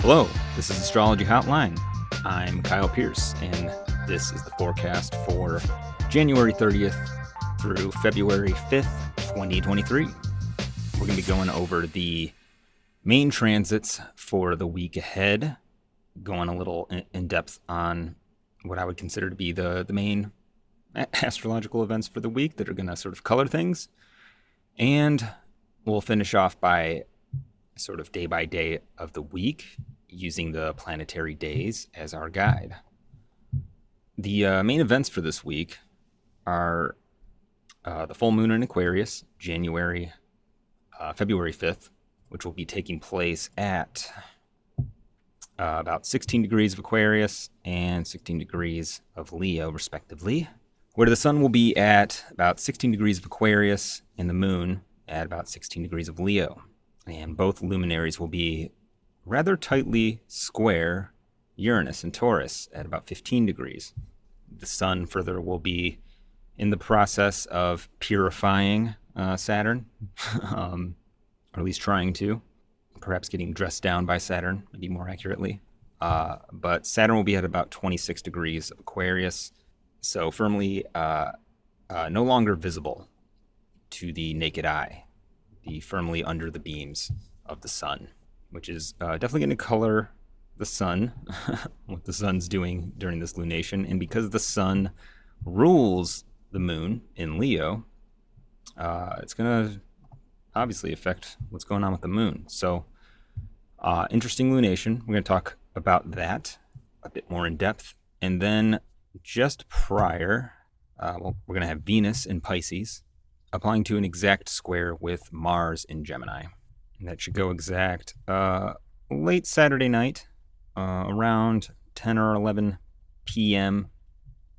Hello, this is Astrology Hotline. I'm Kyle Pierce, and this is the forecast for January 30th through February 5th, 2023. We're going to be going over the main transits for the week ahead, going a little in depth on what I would consider to be the, the main astrological events for the week that are going to sort of color things. And we'll finish off by sort of day by day of the week using the planetary days as our guide. The uh, main events for this week are uh, the full moon in Aquarius, January, uh, February 5th, which will be taking place at uh, about 16 degrees of Aquarius and 16 degrees of Leo, respectively, where the sun will be at about 16 degrees of Aquarius and the moon at about 16 degrees of Leo. And both luminaries will be rather tightly square Uranus and Taurus at about 15 degrees. The sun further will be in the process of purifying uh, Saturn, um, or at least trying to, perhaps getting dressed down by Saturn, maybe more accurately. Uh, but Saturn will be at about 26 degrees of Aquarius, so firmly uh, uh no longer visible to the naked eye, be firmly under the beams of the sun which is uh, definitely going to color the sun, what the sun's doing during this lunation. And because the sun rules the moon in Leo, uh, it's going to obviously affect what's going on with the moon. So, uh, interesting lunation. We're going to talk about that a bit more in depth. And then just prior, uh, well, we're going to have Venus in Pisces applying to an exact square with Mars in Gemini. And that should go exact uh, late Saturday night, uh, around 10 or 11 p.m.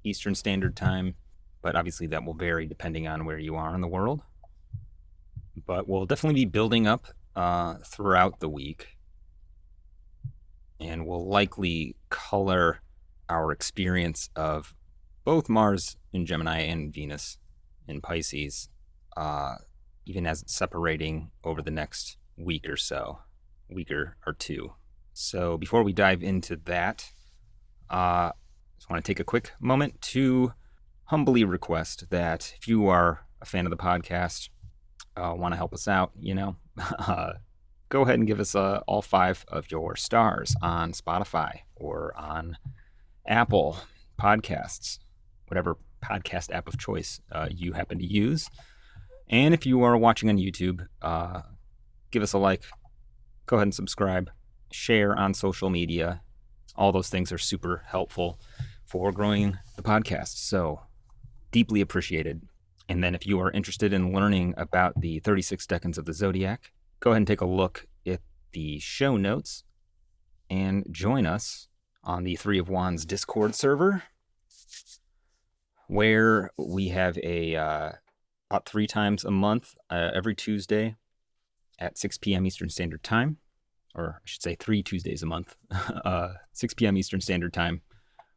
Eastern Standard Time. But obviously, that will vary depending on where you are in the world. But we'll definitely be building up uh, throughout the week. And will likely color our experience of both Mars in Gemini and Venus in Pisces, uh, even as it's separating over the next week or so, week or, or two. So before we dive into that, uh, just want to take a quick moment to humbly request that if you are a fan of the podcast, uh, want to help us out, you know, uh, go ahead and give us uh, all five of your stars on Spotify or on Apple Podcasts, whatever podcast app of choice uh, you happen to use. And if you are watching on YouTube, uh, give us a like, go ahead and subscribe, share on social media. All those things are super helpful for growing the podcast. So deeply appreciated. And then if you are interested in learning about the 36 decans of the zodiac, go ahead and take a look at the show notes and join us on the Three of Wands Discord server, where we have a uh, about three times a month, uh, every Tuesday, at 6 p.m. Eastern Standard Time, or I should say three Tuesdays a month, uh, 6 p.m. Eastern Standard Time,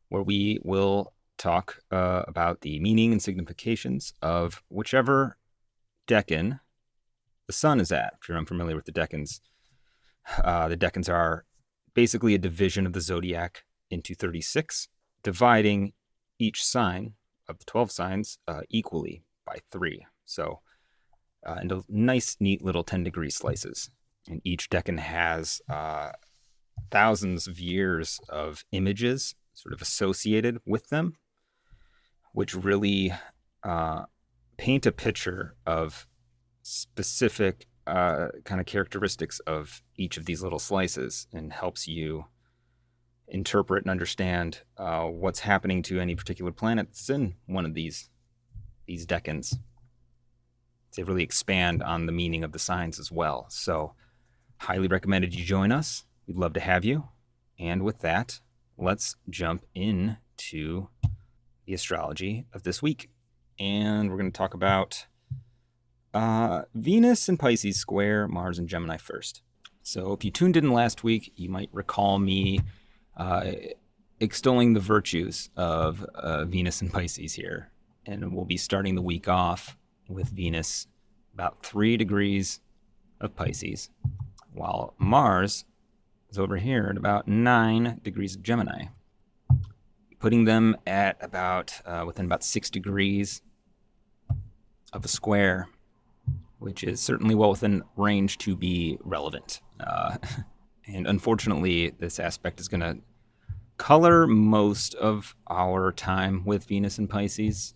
where we will talk uh, about the meaning and significations of whichever decan the sun is at. If you're unfamiliar with the decans, uh, the decans are basically a division of the zodiac into 36, dividing each sign of the 12 signs uh, equally by three. So uh, into nice, neat little 10 degree slices. And each decan has uh, thousands of years of images sort of associated with them, which really uh, paint a picture of specific uh, kind of characteristics of each of these little slices and helps you interpret and understand uh, what's happening to any particular planet that's in one of these these decans they really expand on the meaning of the signs as well. So, highly recommended you join us. We'd love to have you. And with that, let's jump in to the astrology of this week. And we're going to talk about uh, Venus and Pisces square, Mars and Gemini first. So, if you tuned in last week, you might recall me uh, extolling the virtues of uh, Venus and Pisces here. And we'll be starting the week off with Venus about three degrees of Pisces, while Mars is over here at about 9 degrees of Gemini, putting them at about uh, within about 6 degrees of a square, which is certainly well within range to be relevant. Uh, and unfortunately, this aspect is going to color most of our time with Venus and Pisces,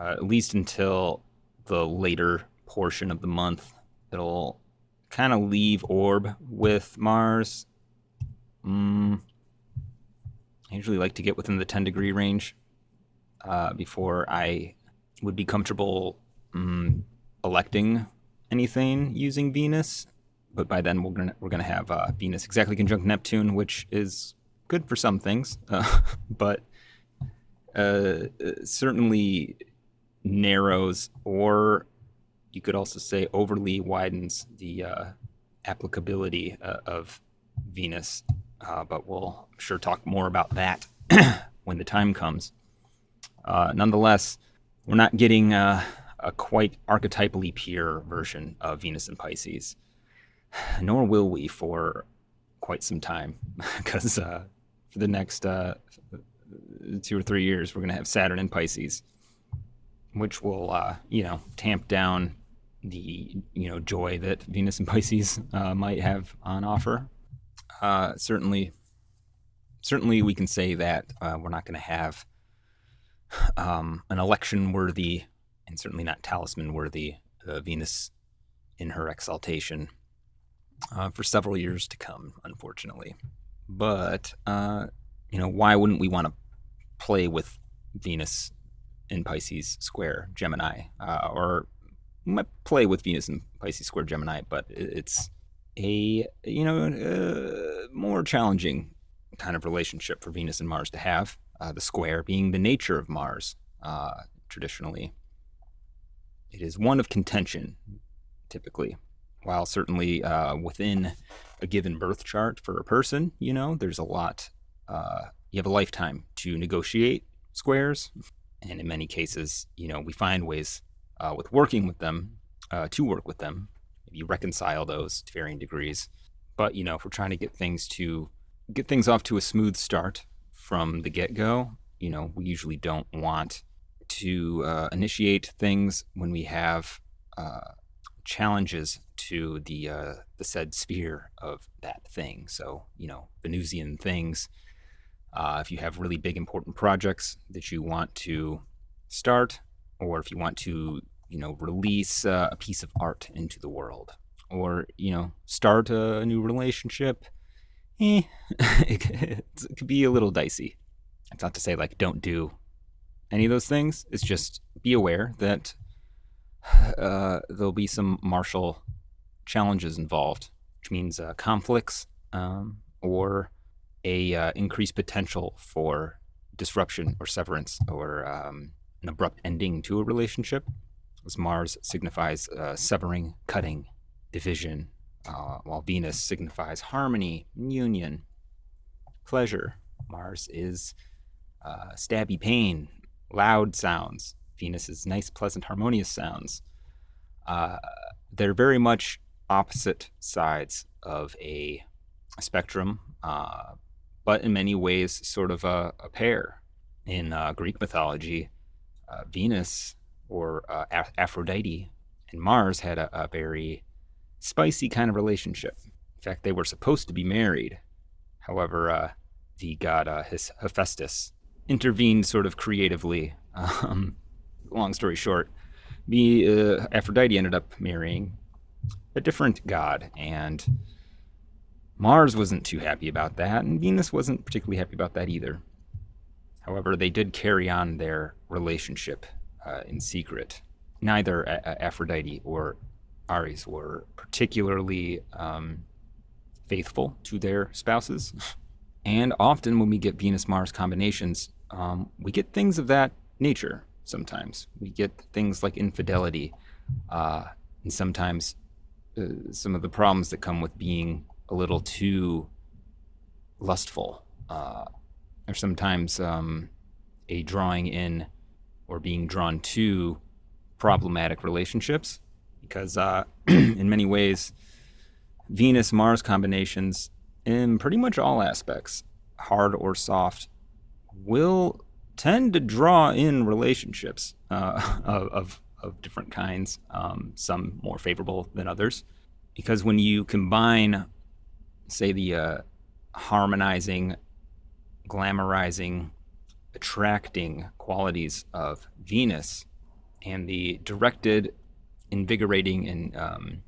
uh, at least until the later portion of the month. It'll kind of leave orb with Mars. Mm, I usually like to get within the 10 degree range uh, before I would be comfortable mm, electing anything using Venus. But by then we're gonna we're gonna have uh, Venus exactly conjunct Neptune, which is good for some things, uh, but certainly narrows, or you could also say overly widens the uh, applicability uh, of Venus. Uh, but we'll I'm sure talk more about that when the time comes. Uh, nonetheless, we're not getting a quite archetypally pure version of Venus and Pisces, nor will we for quite some time, because uh, for the next uh, two or three years, we're going to have Saturn in Pisces, which will, uh, you know, tamp down the, you know, joy that Venus and Pisces uh, might have on offer. Uh, certainly, certainly, we can say that uh, we're not going to have um, an election-worthy, and certainly not talisman-worthy uh, Venus in her exaltation for several years to come, unfortunately. But uh, you know, why wouldn't we want to play with Venus in Pisces square Gemini, uh, or might play with Venus in Pisces square Gemini, but it's a you know uh, more challenging kind of relationship for Venus and Mars to have. Uh, the square being the nature of Mars uh, traditionally. It is one of contention, typically while certainly uh, within a given birth chart for a person, you know, there's a lot. You have a lifetime to negotiate squares, and in many cases, you know, we find ways uh, with working with them uh, to work with them. You reconcile those to varying degrees, but you know, if we're trying to get things to get things off to a smooth start from the get-go, you know, we usually don't want to uh, initiate things when we have uh, challenges to the uh, the said sphere of that thing. So you know, Venusian things. Uh, if you have really big important projects that you want to start, or if you want to you know release uh, a piece of art into the world, or you know start a new relationship, eh, it, could be a little dicey. It's not to say like don't do any of those things. It's just be aware that uh, there'll be some martial challenges involved, which means uh, conflicts um, or a uh, increased potential for disruption or severance or um, an abrupt ending to a relationship. As Mars signifies uh, severing, cutting, division, uh, while Venus signifies harmony, union, pleasure. Mars is uh, stabby pain, loud sounds, Venus is nice, pleasant, harmonious sounds. Uh, they're very much opposite sides of a, spectrum, uh, but in many ways, sort of a, a pair. In uh, Greek mythology, uh, Venus or uh, Aphrodite and Mars had a, a very spicy kind of relationship. In fact, they were supposed to be married. However, uh, the god uh, Hephaestus intervened sort of creatively um, long story short, me, uh, Aphrodite ended up marrying a different god, and Mars wasn't too happy about that, and Venus wasn't particularly happy about that either. However, they did carry on their relationship uh, in secret. Neither a- Aphrodite or Ares were particularly um, faithful to their spouses. And often, when we get Venus Mars combinations, um, we get things of that nature sometimes. We get things like infidelity, uh, and sometimes uh, some of the problems that come with being a little too lustful, uh, or sometimes um, a drawing in or being drawn to problematic relationships, because uh, in many ways, Venus Mars combinations in pretty much all aspects, hard or soft, will tend to draw in relationships uh, of, of, different kinds, um, some more favorable than others. Because when you combine, say, the uh, harmonizing, glamorizing, attracting qualities of Venus and the directed, invigorating, and um,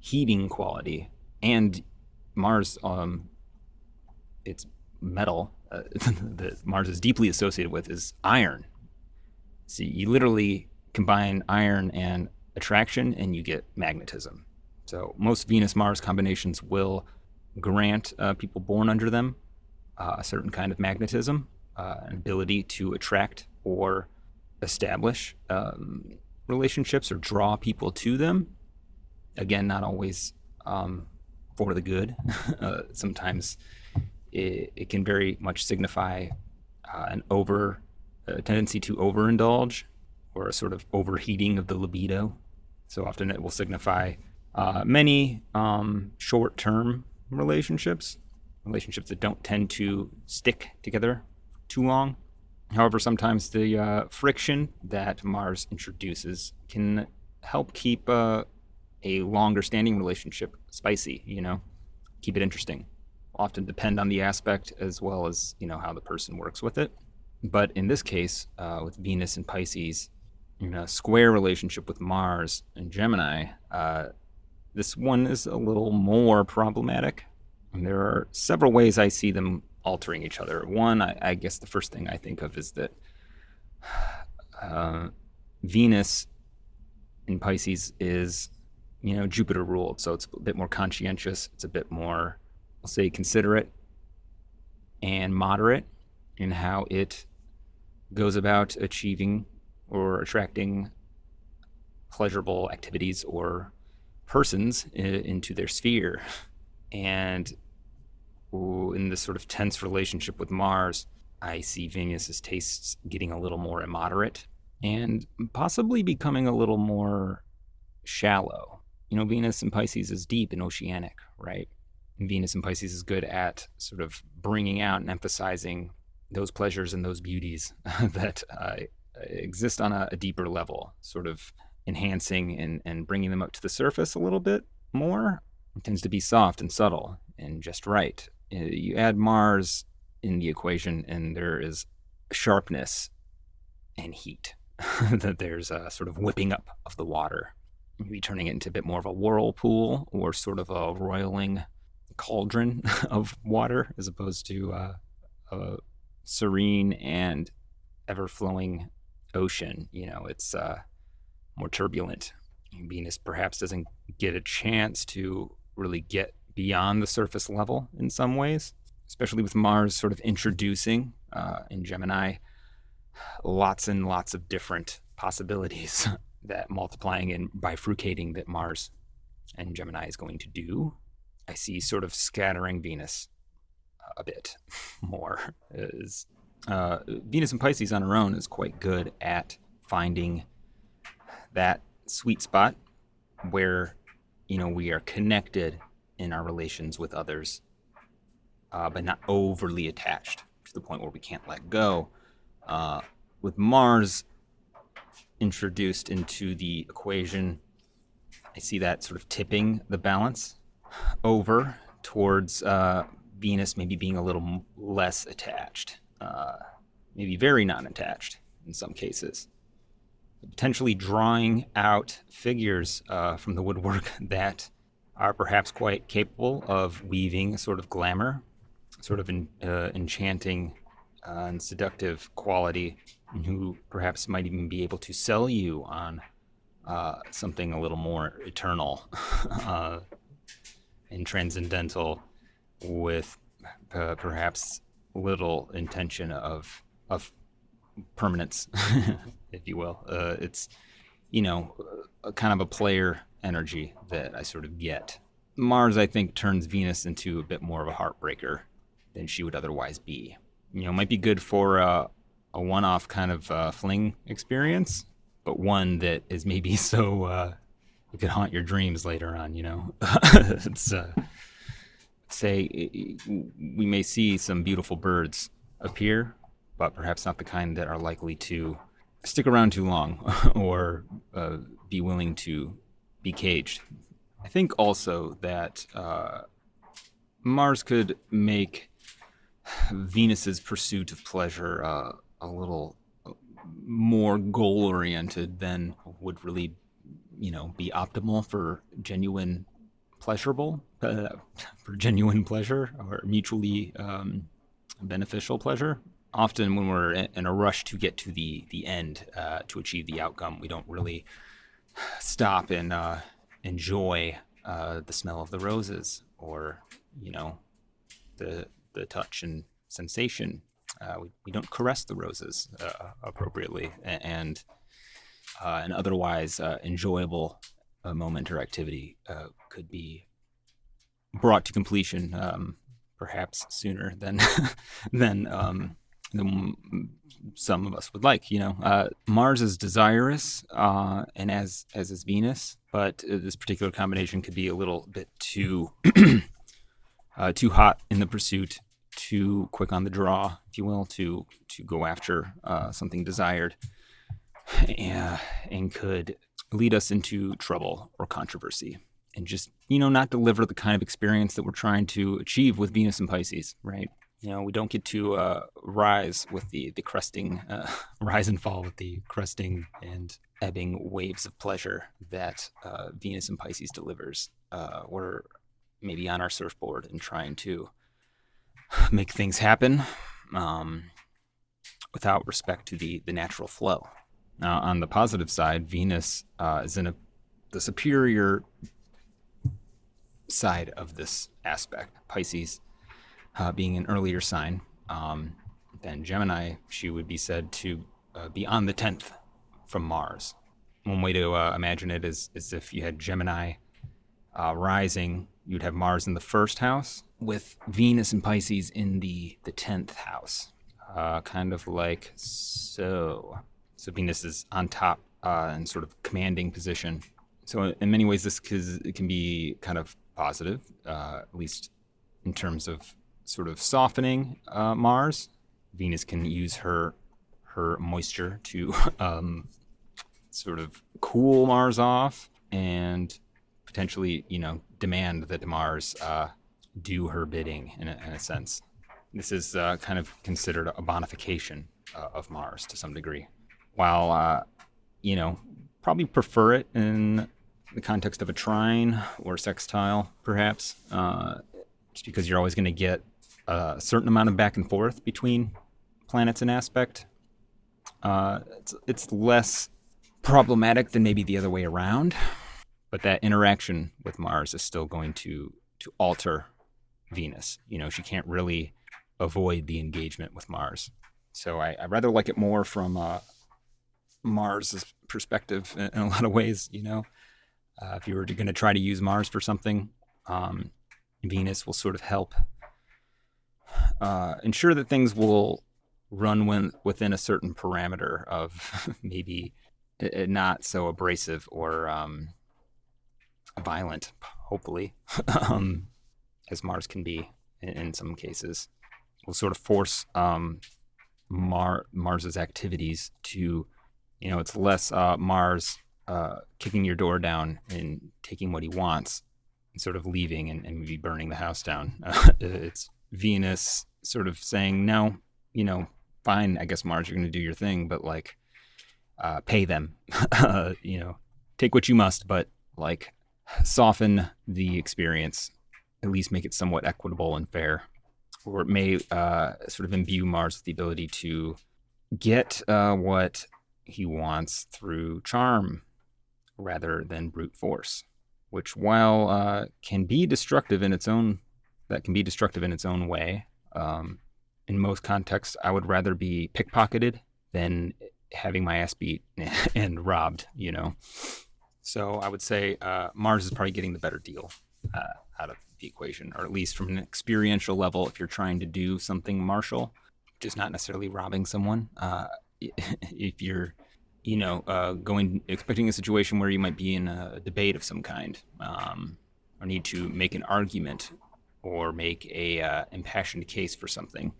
heating quality, and Mars, um, its metal uh, that Mars is deeply associated with is iron. See, you literally combine iron and attraction, and you get magnetism. So most Venus-Mars combinations will grant uh, people born under them uh, a certain kind of magnetism, uh, an ability to attract or establish um, relationships or draw people to them. Again, not always um, for the good. Uh, sometimes it, it, can very much signify uh, an over a tendency to overindulge or a sort of overheating of the libido. So often it will signify uh, many um, short-term relationships, relationships that don't tend to stick together too long. However, sometimes the uh, friction that Mars introduces can help keep uh, a longer standing relationship spicy, you know, keep it interesting. Often depend on the aspect as well as, you know, how the person works with it. But in this case, uh, with Venus and Pisces, in a square relationship with Mars and Gemini, uh, this one is a little more problematic. And there are several ways I see them altering each other. One, I, I guess the first thing I think of is that uh, Venus in Pisces is, you know, Jupiter ruled, so it's a bit more conscientious. It's a bit more, I'll say, considerate and moderate in how it goes about achieving or attracting pleasurable activities or persons into their sphere. And in this sort of tense relationship with Mars, I see Venus's tastes getting a little more immoderate and possibly becoming a little more shallow. You know, Venus in Pisces is deep and oceanic, right? And Venus in Pisces is good at sort of bringing out and emphasizing those pleasures and those beauties that uh, exist on a, a, deeper level, sort of enhancing and, and bringing them up to the surface a little bit more. It tends to be soft and subtle and just right. Uh, you add Mars in the equation, and there is sharpness and heat. that there's a sort of whipping up of the water, maybe turning it into a bit more of a whirlpool or sort of a roiling cauldron of water, as opposed to uh, a serene and ever-flowing ocean. You know, it's uh, more turbulent. Venus perhaps doesn't get a chance to really get beyond the surface level in some ways, especially with Mars sort of introducing uh, in Gemini lots and lots of different possibilities that multiplying and bifurcating that Mars and Gemini is going to do. I see sort of scattering Venus a bit more. Is uh, Venus and Pisces on her own is quite good at finding that sweet spot where you know we are connected in our relations with others, uh, but not overly attached to the point where we can't let go. Uh, with Mars introduced into the equation, I see that sort of tipping the balance over towards uh, Venus maybe being a little less attached, uh, maybe very non-attached in some cases. Potentially drawing out figures uh, from the woodwork that are perhaps quite capable of weaving a sort of glamour, sort of an uh, enchanting uh, and seductive quality, and who perhaps might even be able to sell you on uh, something a little more eternal uh, and transcendental, with uh, perhaps little intention of of permanence, if you will. Uh, it's you know, a, kind of a player energy that I sort of get. Mars, I think, turns Venus into a bit more of a heartbreaker than she would otherwise be. You know, might be good for a one-off kind of uh, fling experience, but one that is maybe so uh, it could haunt your dreams later on. You know, it's uh, say we may see some beautiful birds appear, but perhaps not the kind that are likely to stick around too long or uh, be willing to be caged. I think also that uh, Mars could make Venus's pursuit of pleasure uh, a little more goal oriented than would really, you know, be optimal for genuine pleasurable, uh, for genuine pleasure or mutually um, beneficial pleasure. Often, when we're in a rush to get to the the end uh, to achieve the outcome, we don't really stop and uh, enjoy uh, the smell of the roses or you know the the touch and sensation. Uh, we, we don't caress the roses uh, appropriately, and uh, an otherwise enjoyable moment or activity could be brought to completion, um, perhaps sooner than than um, than some of us would like. You know, Mars is desirous, and as as is Venus, but this particular combination could be a little bit too uh, too hot in the pursuit, too quick on the draw, if you will, to to go after uh, something desired, and, and could lead us into trouble or controversy, and just you know not deliver the kind of experience that we're trying to achieve with Venus and Pisces, right? You know, we don't get to uh, rise with the the cresting, uh, rise and fall with the cresting and ebbing waves of pleasure that uh, Venus and Pisces delivers. Uh, we're maybe on our surfboard and trying to make things happen um, without respect to the, the natural flow. Now, on the positive side, Venus uh, is in a, the superior side of this aspect. Pisces uh, being an earlier sign um, than Gemini, she would be said to uh, be on the 10th from Mars. One way to uh, imagine it is, is if you had Gemini uh, rising you'd have Mars in the first house with Venus and Pisces in the the tenth house, uh, kind of like so. So Venus is on top uh, in sort of commanding position. So in many ways, this can be kind of positive, uh, at least in terms of sort of softening uh, Mars. Venus can use her her moisture to um, sort of cool Mars off and potentially, you know, demand that Mars uh, do her bidding in a, in a sense. This is uh, kind of considered a bonification uh, of Mars to some degree. While, uh, you know, probably prefer it in the context of a trine or sextile, perhaps, uh, just because you're always going to get a certain amount of back and forth between planets and aspect. Uh, it's, it's less problematic than maybe the other way around but that interaction with Mars is still going to to alter Venus. You know, she can't really avoid the engagement with Mars. So I, I rather like it more from uh, Mars' perspective in, in, a lot of ways. You know, uh, if you were going to try to use Mars for something, um, Venus will sort of help uh, ensure that things will run when, within a certain parameter of maybe not so abrasive or um, violent, hopefully, um, as Mars can be in, in, some cases. Will sort of force um, Mar- Mars's activities to, you know, it's less uh, Mars uh, kicking your door down and taking what he wants and sort of leaving and, and maybe burning the house down. Uh, it's Venus sort of saying, no, you know, fine, I guess Mars, you're going to do your thing, but like, uh, pay them, you know, take what you must, but like, soften the experience, at least make it somewhat equitable and fair. Or it may uh, sort of imbue Mars with the ability to get uh, what he wants through charm rather than brute force, which, while uh, can be destructive in its own, that can be destructive in its own way. Um, in most contexts, I would rather be pickpocketed than having my ass beat and robbed. You know. So I would say uh, Mars is probably getting the better deal uh, out of the equation, or at least from an experiential level. If you're trying to do something martial, just not necessarily robbing someone. Uh, if you're, you know, uh, going expecting a situation where you might be in a debate of some kind, um, or need to make an argument or make a uh, impassioned case for something,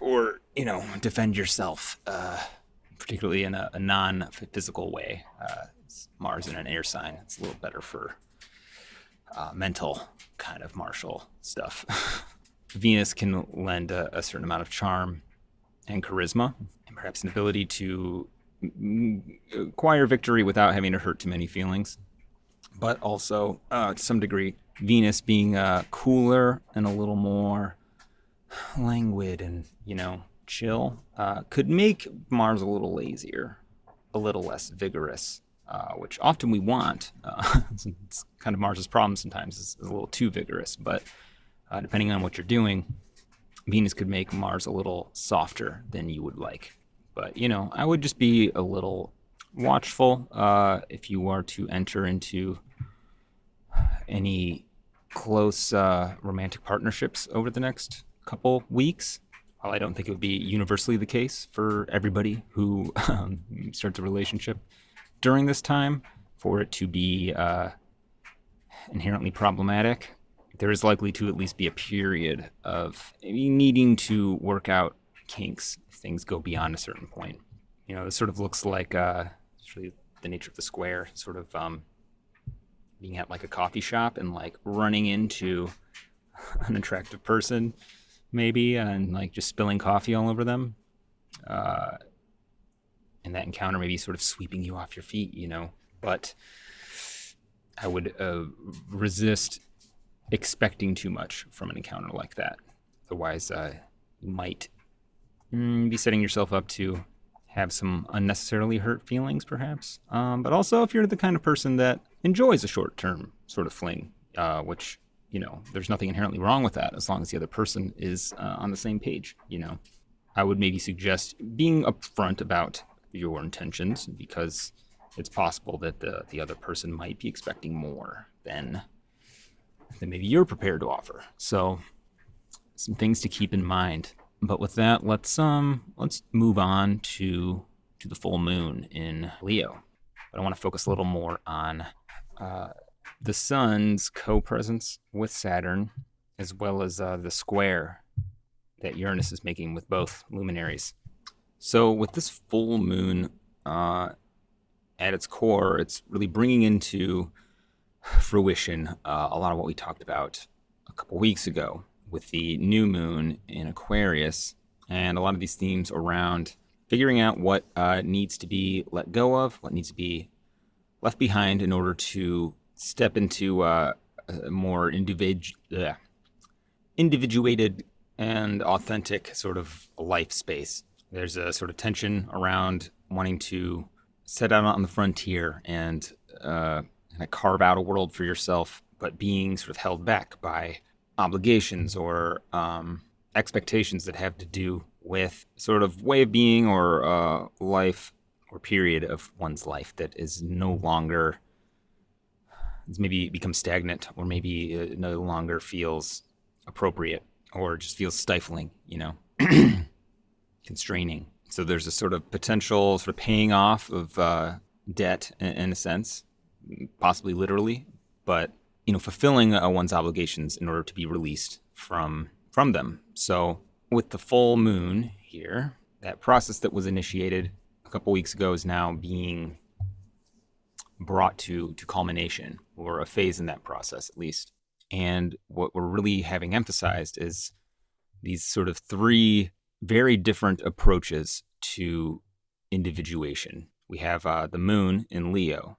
or you know, defend yourself, uh, particularly in a, a non-physical way. Uh, Mars in an air sign, it's a little better for uh, mental kind of martial stuff. Venus can lend a, a, certain amount of charm and charisma, and perhaps an ability to acquire victory without having to hurt too many feelings. But also, uh, to some degree, Venus being uh, cooler and a little more languid and, you know, chill uh, could make Mars a little lazier, a little less vigorous, uh, which often we want. Uh, it's, it's, kind of Mars's problem sometimes, is a little too vigorous. But uh, depending on what you're doing, Venus could make Mars a little softer than you would like. But, you know, I would just be a little watchful uh, if you are to enter into any close uh, romantic partnerships over the next couple weeks. While I don't think it would be universally the case for everybody who um, starts a relationship during this time, for it to be uh, inherently problematic, there is likely to at least be a period of needing to work out kinks if things go beyond a certain point. You know, this sort of looks like uh, the nature of the square, sort of um, being at like a coffee shop and like running into an attractive person, maybe, and like just spilling coffee all over them. Uh, and that encounter maybe sort of sweeping you off your feet, you know. But I would uh, resist expecting too much from an encounter like that. Otherwise, uh, you might mm, be setting yourself up to have some unnecessarily hurt feelings, perhaps. Um, but also, if you're the kind of person that enjoys a short term sort of fling, uh, which, you know, there's nothing inherently wrong with that as long as the other person is uh, on the same page, you know. I would maybe suggest being upfront about your intentions because it's possible that the, the other person might be expecting more than than maybe you're prepared to offer. So some things to keep in mind. But with that, let's um let's move on to to the full moon in Leo. But I want to focus a little more on uh, the sun's co-presence with Saturn, as well as uh, the square that Uranus is making with both luminaries. So with this full moon uh, at its core, it's really bringing into fruition uh, a lot of what we talked about a couple weeks ago with the new moon in Aquarius, and a lot of these themes around figuring out what uh, needs to be let go of, what needs to be left behind in order to step into uh, a more individ- uh, individuated and authentic sort of life space. There's a sort of tension around wanting to set out on the frontier and uh, kind of carve out a world for yourself, but being sort of held back by obligations or um, expectations that have to do with sort of way of being or uh, life or period of one's life that is no longer maybe becomes stagnant or maybe it no longer feels appropriate or just feels stifling, you know, constraining. So there's a sort of potential sort of paying off of uh, debt in, in, a sense, possibly literally, but you know, fulfilling uh, one's obligations in order to be released from from them. So with the full moon here, that process that was initiated a couple weeks ago is now being brought to to culmination or a phase in that process at least. And what we're really having emphasized is these sort of three very different approaches to individuation. We have uh, the moon in Leo,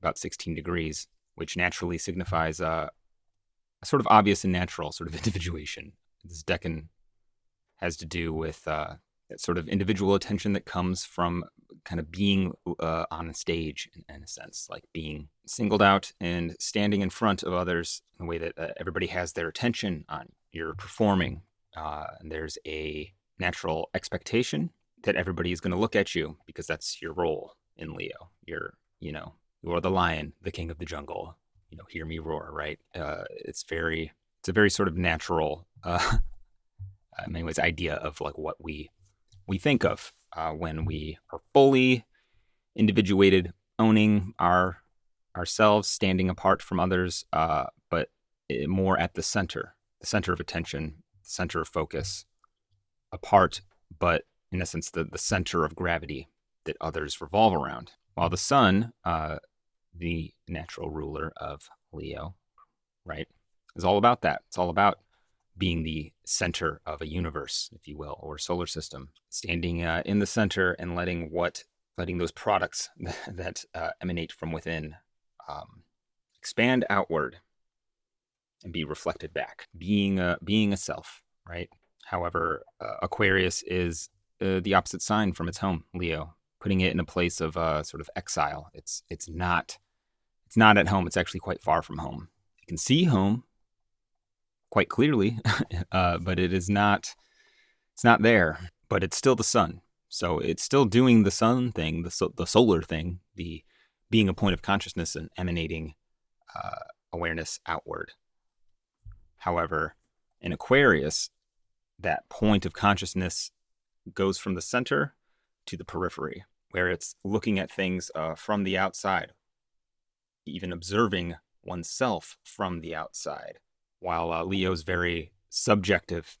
about 16 degrees, which naturally signifies uh, a sort of obvious and natural sort of individuation. This decan has to do with uh, that sort of individual attention that comes from kind of being uh, on a stage in, in, a sense, like being singled out and standing in front of others in a way that uh, everybody has their attention on. You're performing, uh, and there's a natural expectation that everybody is going to look at you because that's your role in Leo. You're, you know, you are the lion, the king of the jungle. You know, hear me roar, right? Uh, it's very, it's a very sort of natural, uh, in many ways, idea of like what we we think of uh, when we are fully individuated, owning our ourselves, standing apart from others, uh, but eh, more at the center, the center of attention, the center of focus, apart, but in essence, the, the center of gravity that others revolve around. While the sun, uh, the natural ruler of Leo, right, is all about that. It's all about being the center of a universe, if you will, or solar system, standing uh, in the center and letting what letting those products that uh, emanate from within um, expand outward and be reflected back, being a, being a self, right? However, uh, Aquarius is uh, the opposite sign from its home, Leo, putting it in a place of uh, sort of exile. It's it's not it's not at home. It's actually quite far from home. You can see home quite clearly, uh, but it is not. It's not there, but it's still the sun. So it's still doing the sun thing, the so, the solar thing, the being a point of consciousness and emanating uh, awareness outward. However, in Aquarius, that point of consciousness goes from the center to the periphery, where it's looking at things uh, from the outside, even observing oneself from the outside. While uh, Leo's very subjective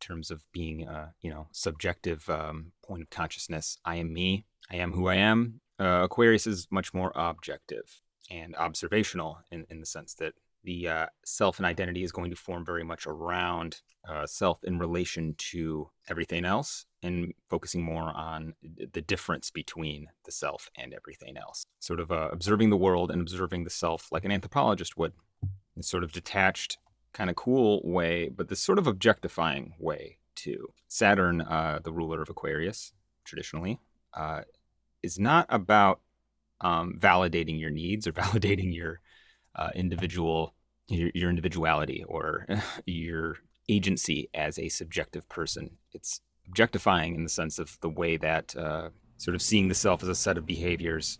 in terms of being, uh, you know, subjective um, point of consciousness. I am me. I am who I am. Uh, Aquarius is much more objective and observational in, in the sense that the uh, self and identity is going to form very much around uh, self in relation to everything else and focusing more on the difference between the self and everything else. Sort of uh, observing the world and observing the self like an anthropologist would. In sort of detached, kind of cool way, but this sort of objectifying way too. Saturn, uh, the ruler of Aquarius, traditionally, uh, is not about um, validating your needs or validating your uh, individual your, your individuality or your agency as a subjective person. It's objectifying in the sense of the way that uh, sort of seeing the self as a set of behaviors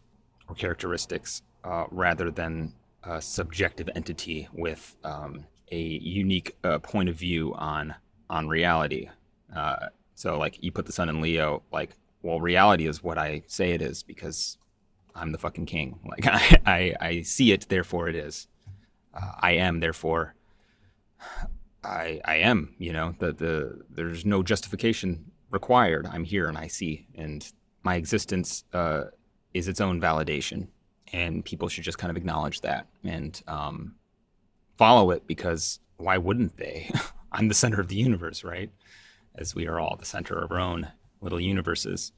or characteristics uh, rather than a subjective entity with um, a unique uh, point of view on on reality. Uh, so like you put the sun in Leo, like well, reality is what I say it is because I'm the fucking king. Like I, I, I see it, therefore it is. Uh, I am, therefore I, I am. You know, the the there's no justification required. I'm here and I see, and my existence uh, is its own validation, and people should just kind of acknowledge that and um, follow it because why wouldn't they? I'm the center of the universe, right? As we are all the center of our own little universes.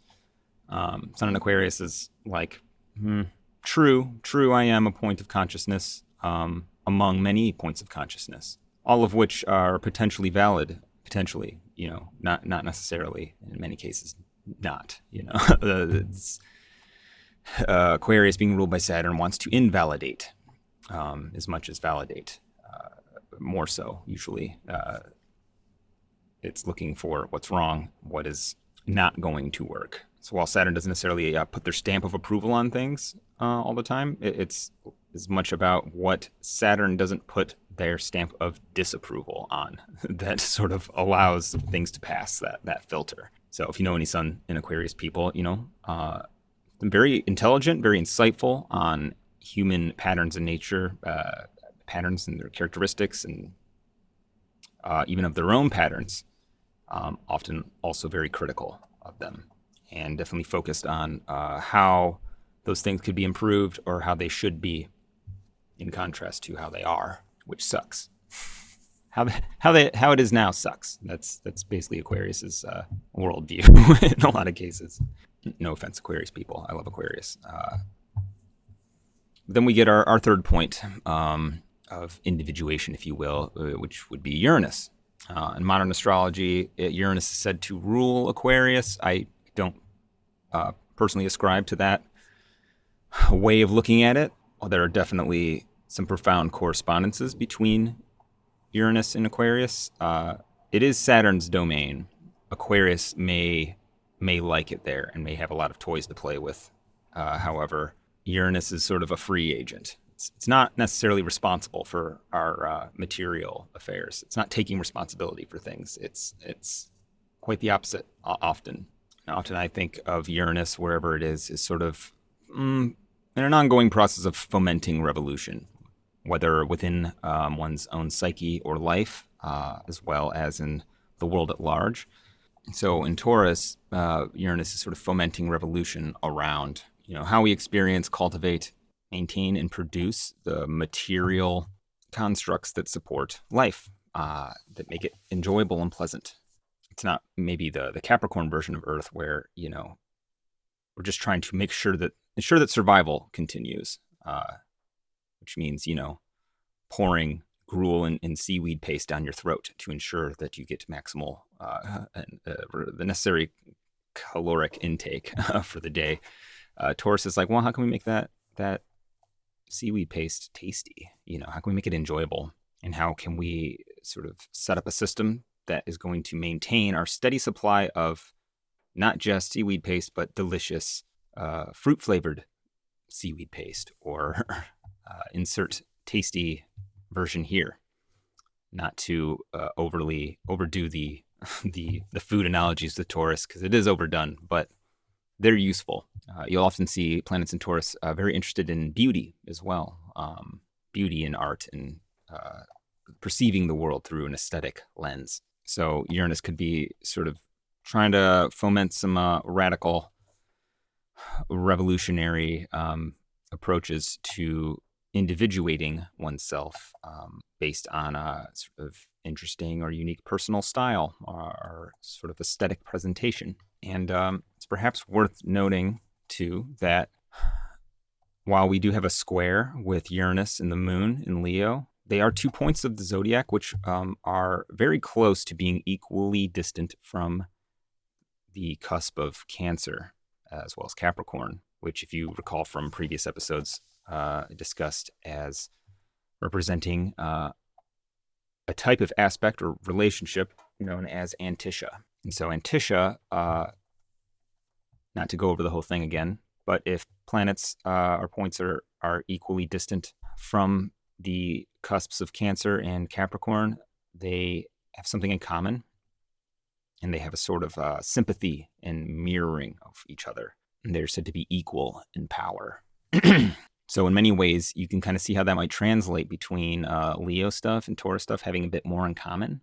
Um, Sun in Aquarius is like, hmm, true, true, I am a point of consciousness um, among many points of consciousness, all of which are potentially valid, potentially, you know, not, not necessarily, in many cases, not, you know. uh, Aquarius being ruled by Saturn wants to invalidate um, as much as validate more so usually. Uh, it's looking for what's wrong, what is not going to work. So while Saturn doesn't necessarily uh, put their stamp of approval on things uh, all the time, it, it's as much about what Saturn doesn't put their stamp of disapproval on that sort of allows things to pass that that filter. So if you know any Sun in Aquarius people, you know, uh, very intelligent, very insightful on human patterns in nature, uh, patterns and their characteristics and uh, even of their own patterns, um, often also very critical of them and definitely focused on uh, how those things could be improved or how they should be in contrast to how they are, which sucks. How, how, they, how it is now sucks. That's, that's basically Aquarius's uh, worldview in a lot of cases. No offense, Aquarius people. I love Aquarius. Uh, then we get our, our third point, um, of individuation, if you will, uh, which would be Uranus. Uh, in modern astrology, uh, Uranus is said to rule Aquarius. I don't uh, personally ascribe to that way of looking at it. There are definitely some profound correspondences between Uranus and Aquarius. Uh, it is Saturn's domain. Aquarius may may like it there and may have a lot of toys to play with. Uh, however, Uranus is sort of a free agent it's, it's not necessarily responsible for our uh, material affairs. It's not taking responsibility for things. It's it's quite the opposite often. Often I think of Uranus, wherever it is, is sort of mm, in an ongoing process of fomenting revolution, whether within um, one's own psyche or life, uh, as well as in the world at large. So in Taurus, uh, Uranus is sort of fomenting revolution around you know how we experience, cultivate, maintain, and produce the material constructs that support life, uh, that make it enjoyable and pleasant. It's not maybe the the Capricorn version of Earth where you know we're just trying to make sure that ensure that survival continues, uh, which means you know pouring gruel and, and, seaweed paste down your throat to ensure that you get maximal uh, and, uh, the necessary caloric intake for the day. Uh, Taurus is like, well, how can we make that that seaweed paste tasty? You know, how can we make it enjoyable? And how can we sort of set up a system that is going to maintain our steady supply of not just seaweed paste, but delicious uh, fruit flavored seaweed paste or uh, insert tasty version here. Not to uh, overly overdo the the the food analogies with Taurus because it is overdone, but they're useful. Uh, you'll often see planets in Taurus uh, very interested in beauty as well, um, beauty and art and uh, perceiving the world through an aesthetic lens. So Uranus could be sort of trying to foment some uh, radical, revolutionary um, approaches to individuating oneself um, based on a sort of interesting or unique personal style or, or sort of aesthetic presentation. And um, it's perhaps worth noting, too, that while we do have a square with Uranus and the moon in Leo, they are two points of the zodiac which um, are very close to being equally distant from the cusp of Cancer as well as Capricorn, which, if you recall from previous episodes, uh, discussed as representing uh, a type of aspect or relationship known as Antiscia. And so, Antiscia, uh, not to go over the whole thing again, but if planets uh, or points are, are equally distant from the cusps of Cancer and Capricorn, they have something in common and they have a sort of uh, sympathy and mirroring of each other. And they're said to be equal in power. so, in many ways, you can kind of see how that might translate between uh, Leo stuff and Taurus stuff having a bit more in common,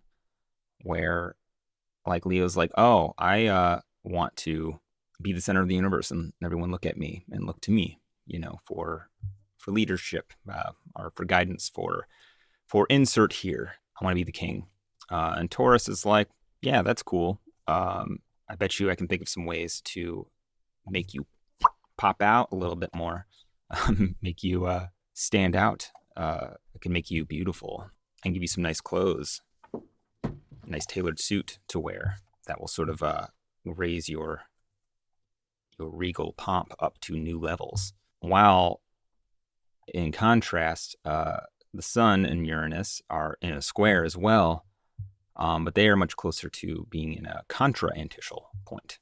where like Leo's like, oh, I uh, want to be the center of the universe and everyone look at me and look to me, you know, for for leadership uh, or for guidance for for insert here. I want to be the king. Uh, and Taurus is like, yeah, that's cool. Um, I bet you I can think of some ways to make you pop out a little bit more, make you uh, stand out. Uh, I can make you beautiful and give you some nice clothes, nice tailored suit to wear that will sort of uh, raise your your regal pomp up to new levels. While in contrast, uh, the Sun and Uranus are in a square as well, um, but they are much closer to being in a contra-antiscial point,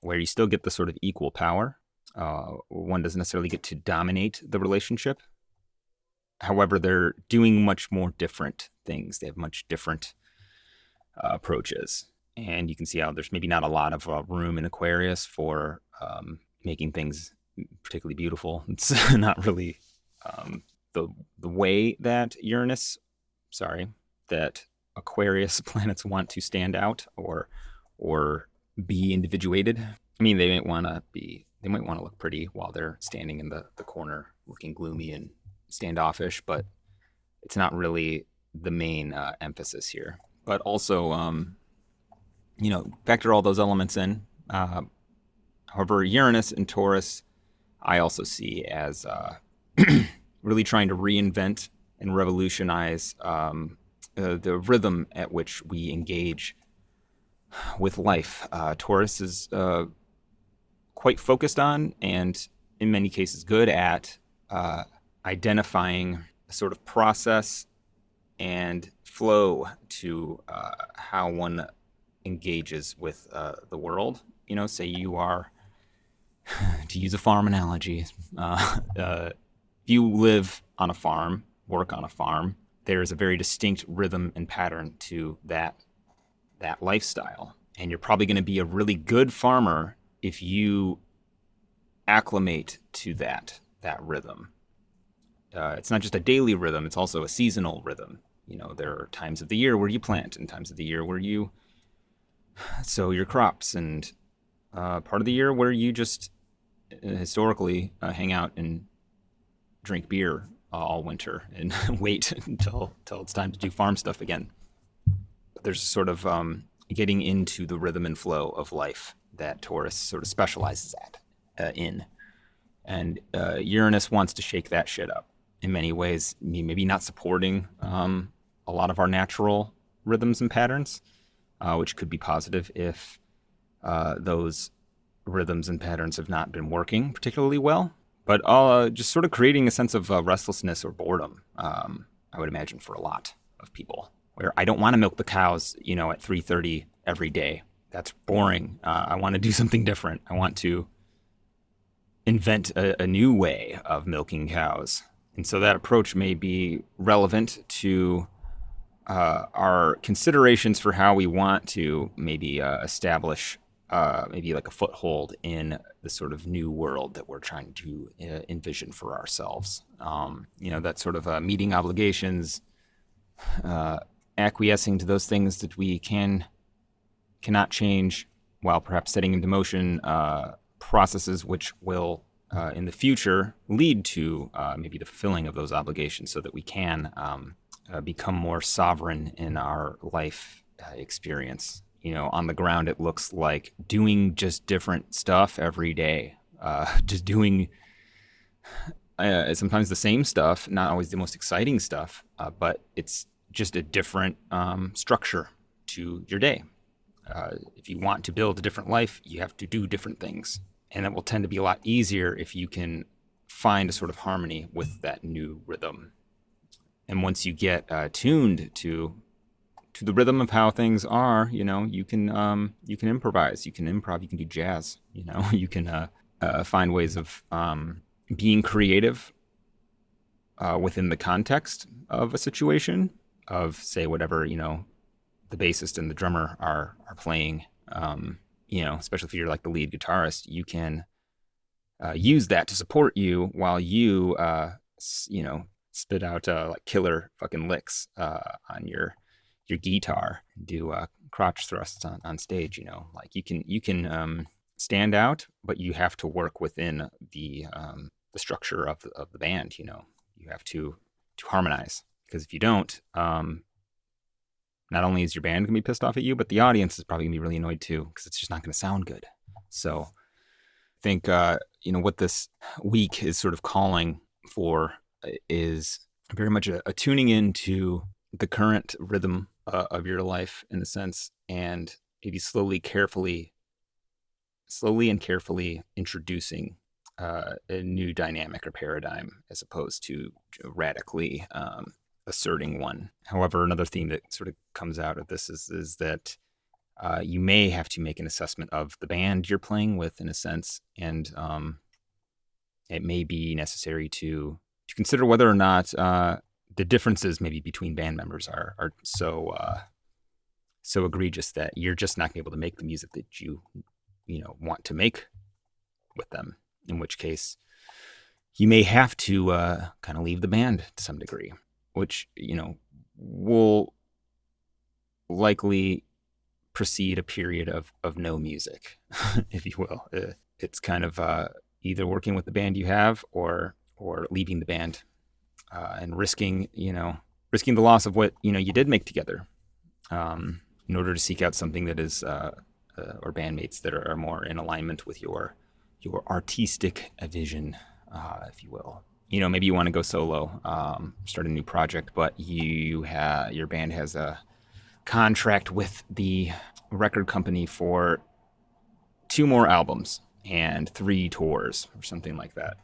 where you still get the sort of equal power. Uh, one doesn't necessarily get to dominate the relationship. However, they're doing much more different things. They have much different uh, approaches. And you can see how there's maybe not a lot of uh, room in Aquarius for um, making things particularly beautiful. It's not really um, the the way that Uranus, sorry, that Aquarius planets want to stand out or or be individuated. I mean, they might want to be they might want to look pretty while they're standing in the the corner, looking gloomy and standoffish, but it's not really the main uh, emphasis here. But also, um, you know, factor all those elements in. Uh, however, Uranus and Taurus, I also see as uh, really trying to reinvent and revolutionize um, uh, the rhythm at which we engage with life. Uh, Taurus is uh, quite focused on and, in many cases, good at uh, identifying a sort of process and flow to uh, how one engages with uh, the world. You know, say you are, to use a farm analogy, if you live on a farm, work on a farm, there's a very distinct rhythm and pattern to that that lifestyle. And you're probably going to be a really good farmer if you acclimate to that that rhythm. uh, it's not just a daily rhythm; it's also a seasonal rhythm. You know, there are times of the year where you plant, and times of the year where you sow your crops, and uh, part of the year where you just uh, historically uh, hang out and drink beer all winter and wait until until it's time to do farm stuff again. But there's sort of um, getting into the rhythm and flow of life that Taurus sort of specializes at uh, in, and uh, Uranus wants to shake that shit up in many ways. Me maybe not supporting um, a lot of our natural rhythms and patterns, uh, which could be positive if uh, those rhythms and patterns have not been working particularly well but uh, just sort of creating a sense of uh, restlessness or boredom. Um, I would imagine for a lot of people, where I don't want to milk the cows, you know, at 3:30 every day. That's boring. Uh, I want to do something different. I want to invent a, a new way of milking cows, and so that approach may be relevant to uh, our considerations for how we want to maybe uh, establish uh, maybe like a foothold in the sort of new world that we're trying to uh, envision for ourselves. Um, you know, that sort of uh, meeting obligations, uh, acquiescing to those things that we can cannot change, while perhaps setting into motion uh, processes which will. Uh, in the future, lead to maybe the fulfilling of those obligations, so that we can um, become more sovereign in our life experience you know, on the ground, it looks like doing just different stuff every day, uh, just doing uh, sometimes the same stuff, not always the most exciting stuff, uh, but it's just a different um, structure to your day. Uh, if you want to build a different life, you have to do different things. And it will tend to be a lot easier if you can find a sort of harmony with that new rhythm. And once you get uh, tuned to to the rhythm of how things are, you know, you can um, you can improvise, you can improv, you can do jazz, you know, you can uh, uh, find ways of um, being creative uh, within the context of a situation of say whatever you know the bassist and the drummer are are playing. Um, you know, especially if you're like the lead guitarist, you can uh, use that to support you while you uh, you know spit out uh, like killer fucking licks on your your guitar do uh, crotch thrusts on, on stage you know? Like you can you can um, stand out but you have to work within the um, the structure of the, of the band you know? You have to to harmonize because if you don't um, not only is your band gonna be pissed off at you but the audience is probably gonna be really annoyed too because it's just not gonna sound good. So i think uh, you know what this week is sort of calling for uh, is very much a, a tuning into the current rhythm uh, of your life in a sense and maybe slowly carefully slowly and carefully introducing uh, a new dynamic or paradigm as opposed to radically um, asserting one. However another theme that sort of comes out of this is, is that uh, you may have to make an assessment of the band you're playing with in a sense and um, it may be necessary to to consider whether or not uh, the differences maybe between band members are are so uh, so egregious that you're just not able to make the music that you you know want to make with them. In which case, you may have to uh, kind of leave the band to some degree, which you know will likely precede a period of of no music, if you will. Uh, it's kind of uh, either working with the band you have or or leaving the band uh, and risking, you know, risking the loss of what you know you did make together, um, in order to seek out something that is uh, uh, or bandmates that are, more in alignment with your your artistic vision, uh, if you will. You know, maybe you want to go solo, um, start a new project, but you your band has a contract with the record company for two more albums and three tours or something like that.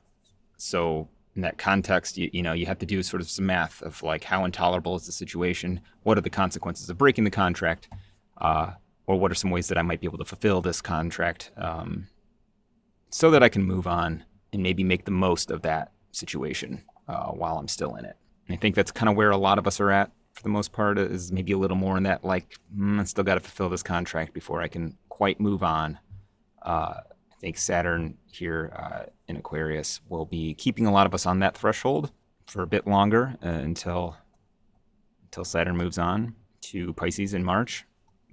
So in that context, you, you know, you have to do sort of some math of like how intolerable is the situation, what are the consequences of breaking the contract, uh, or what are some ways that I might be able to fulfill this contract, um, so that I can move on and maybe make the most of that situation uh, while I'm still in it. And I think that's kind of where a lot of us are at for the most part. Is maybe a little more in that like mm, I still got to fulfill this contract before I can quite move on. Uh, I think Saturn here uh, in Aquarius will be keeping a lot of us on that threshold for a bit longer uh, until until Saturn moves on to Pisces in March.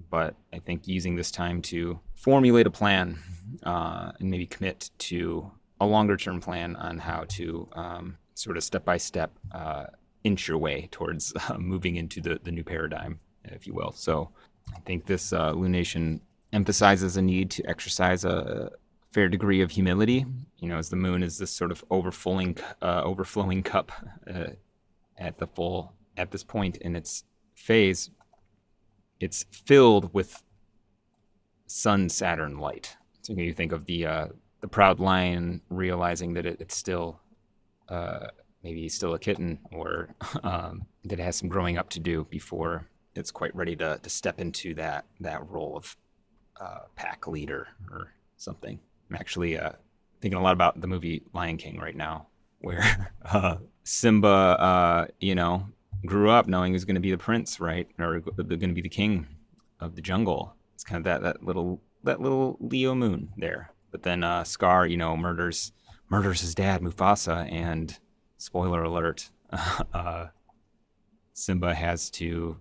But I think using this time to formulate a plan uh, and maybe commit to a longer term plan on how to um, sort of step by step inch your way towards uh, moving into the, the new paradigm, if you will. So I think this uh, lunation emphasizes a need to exercise a fair degree of humility. You know, as the moon is this sort of overflowing, uh, overflowing cup uh, at the full at this point in its phase, it's filled with Sun Saturn light. So you think of the uh, the proud lion realizing that it, it's still uh, maybe still a kitten or um, that it has some growing up to do before it's quite ready to, to step into that that role of uh, pack leader or something. I'm actually uh, thinking a lot about the movie Lion King right now, where uh, Simba, uh, you know, grew up knowing he was going to be the prince, right, or going to be the king of the jungle. It's kind of that that little that little Leo Moon there. But then uh, Scar, you know, murders murders his dad Mufasa, and spoiler alert, uh, Simba has to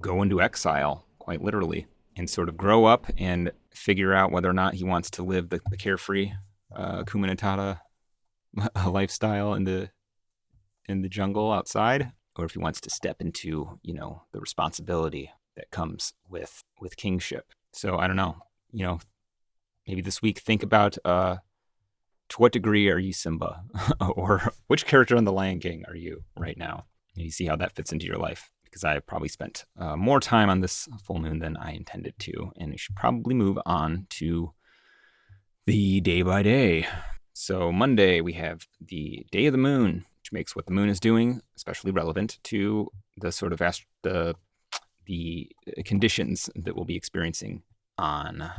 go into exile, quite literally, and sort of grow up and figure out whether or not he wants to live the, the carefree uh, Kumanatata lifestyle in the in the jungle outside, or if he wants to step into, you know, the responsibility that comes with with kingship. So I don't know, you know, maybe this week think about uh, to what degree are you Simba? or which character in The Lion King are you right now? And you see how that fits into your life. Because I probably spent uh, more time on this full moon than I intended to. And we should probably move on to the day by day. So, Monday, we have the day of the moon, which makes what the moon is doing especially relevant to the sort of ast- the, the conditions that we'll be experiencing on,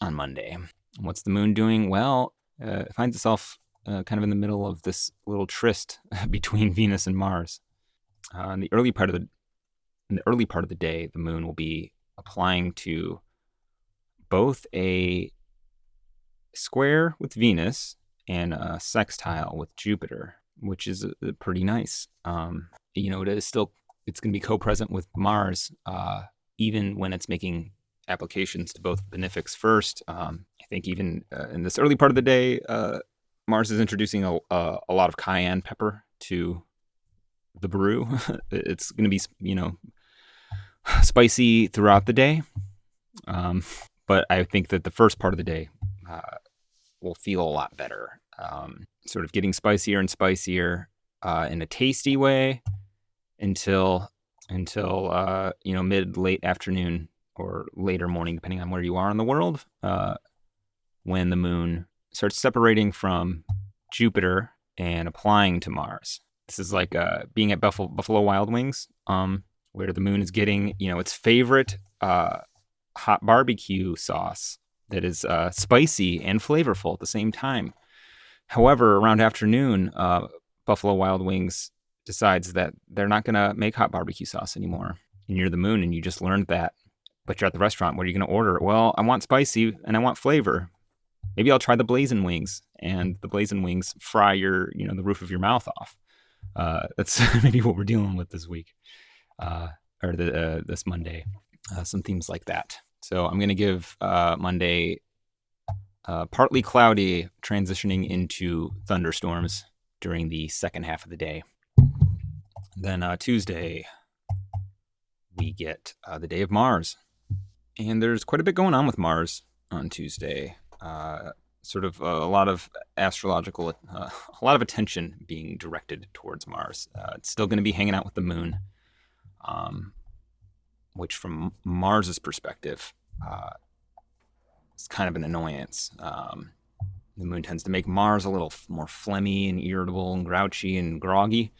on Monday. What's the moon doing? Well, uh, it finds itself uh, kind of in the middle of this little tryst between Venus and Mars. Uh, in the early part of the in the early part of the day, the moon will be applying to both a square with Venus and a sextile with Jupiter, which is uh, pretty nice. Um, you know, it is still it's going to be co-present with Mars, uh, even when it's making applications to both benefics first. Um, I think even uh, in this early part of the day, uh, Mars is introducing a, a, a, lot of cayenne pepper to the brew. it's going to be, you know, spicy throughout the day. Um, but I think that the first part of the day uh, will feel a lot better. Um, sort of getting spicier and spicier uh, in a tasty way until until uh, you know mid late afternoon or later morning, depending on where you are in the world, uh, when the moon starts separating from Jupiter and applying to Mars. This is like uh, being at Buffalo, Buffalo Wild Wings, um, where the moon is getting, you know, its favorite uh, hot barbecue sauce that is uh, spicy and flavorful at the same time. However, around afternoon, uh, Buffalo Wild Wings decides that they're not going to make hot barbecue sauce anymore. And you're the moon, and you just learned that but you're at the restaurant. What are you going to order? Well, I want spicy and I want flavor. Maybe I'll try the blazing wings, and the blazing wings fry your, you know, the roof of your mouth off. Uh, that's maybe what we're dealing with this week, uh, or the, uh, this Monday. Uh, some themes like that. So I'm going to give uh, Monday uh, partly cloudy, transitioning into thunderstorms during the second half of the day. Then Tuesday, we get the day of Mars and there's quite a bit going on with Mars on Tuesday. Sort of uh, a lot of astrological, uh, a lot of attention being directed towards Mars. Uh, it's still going to be hanging out with the moon, um, which, from Mars's perspective, uh, is kind of an annoyance. Um, the moon tends to make Mars a little more phlegmy and irritable and grouchy and groggy,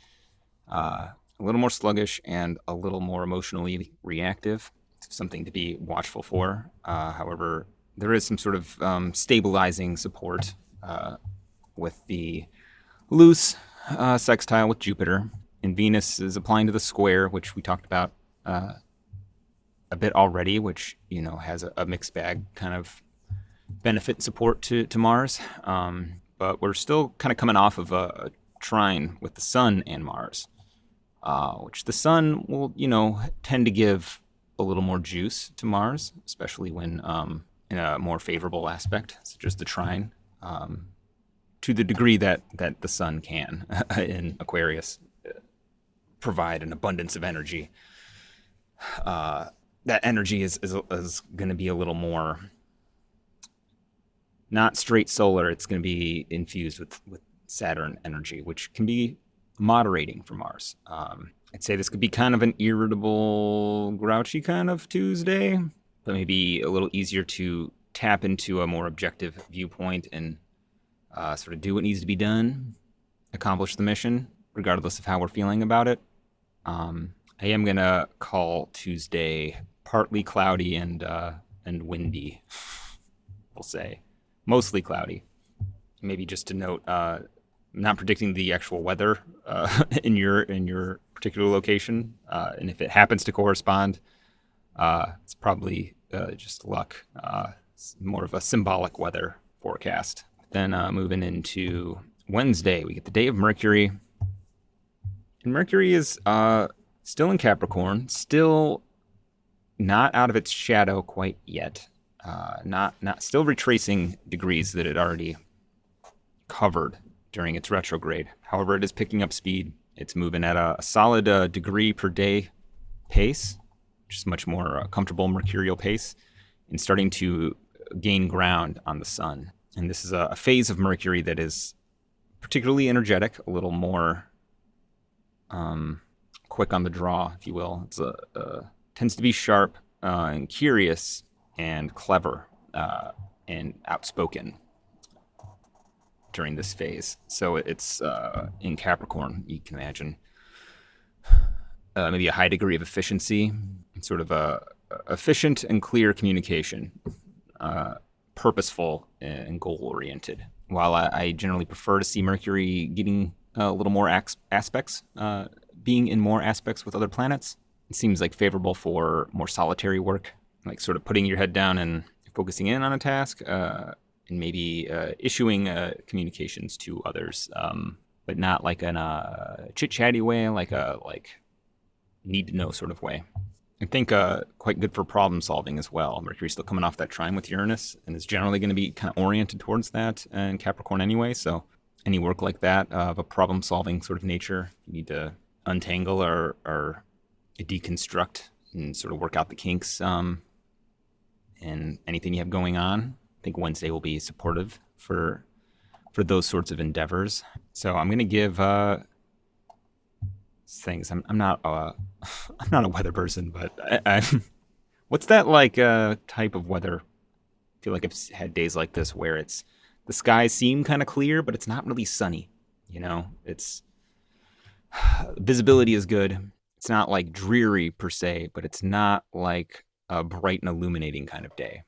uh, a little more sluggish and a little more emotionally reactive something to be watchful for. Uh, however, there is some sort of um, stabilizing support uh, with the loose uh, sextile with Jupiter. And Venus is applying to the square, which we talked about uh, a bit already, which you know has a, a, mixed bag kind of benefit support to to Mars. Um, but we're still kind of coming off of a, a trine with the Sun and Mars, uh, which the Sun will, you know, tend to give a little more juice to Mars, especially when um, in a more favorable aspect, such as the trine, um, to the degree that that the Sun can in Aquarius uh, provide an abundance of energy. Uh, that energy is is, is going to be a little more not straight solar. It's going to be infused with with Saturn energy, which can be moderating for Mars. Um, I'd say this could be kind of an irritable, grouchy kind of Tuesday, but maybe a little easier to tap into a more objective viewpoint and uh, sort of do what needs to be done, accomplish the mission, regardless of how we're feeling about it. Um, I am gonna call Tuesday partly cloudy and uh, and windy. We'll say mostly cloudy. Maybe just to note, uh, not predicting the actual weather uh, in your in your particular location, uh, and if it happens to correspond, uh, it's probably uh, just luck. Uh, more of a symbolic weather forecast. Then uh, moving into Wednesday, we get the day of Mercury, and Mercury is still in Capricorn, still not out of its shadow quite yet. not not still retracing degrees that it already covered during its retrograde. However, it is picking up speed. It's moving at a, a solid uh, degree per day pace, is much more uh, comfortable mercurial pace, and starting to gain ground on the sun. And this is a, a phase of Mercury that is particularly energetic, a little more um, quick on the draw, if you will. It's a, a tends to be sharp uh, and curious and clever uh, and outspoken during this phase. So it's uh, in Capricorn, you can imagine uh, maybe a high degree of efficiency, sort of a, efficient and clear communication, uh, purposeful and goal oriented. While I, I, generally prefer to see Mercury getting a little more aspects, uh, being in more aspects with other planets, it seems like favorable for more solitary work, like sort of putting your head down and focusing in on a task uh, and maybe uh, issuing uh, communications to others, um, but not like in a chit chatty way, like a like need to know sort of way. I think uh, quite good for problem solving as well. Mercury's still coming off that trine with Uranus and is generally going to be kind of oriented towards that in Capricorn anyway. So any work like that of a problem solving sort of nature, you need to untangle or, or deconstruct and sort of work out the kinks um, and anything you have going on I think Wednesday will be supportive for for those sorts of endeavors. So I'm gonna give uh, things. I'm, I'm not uh, I'm not a weather person, but I, I, what's that like uh, type of weather? I feel like I've had days like this where it's the skies seem kind of clear, but it's not really sunny. You know, it's visibility is good. It's not like dreary per se, but it's not like a bright and illuminating kind of day.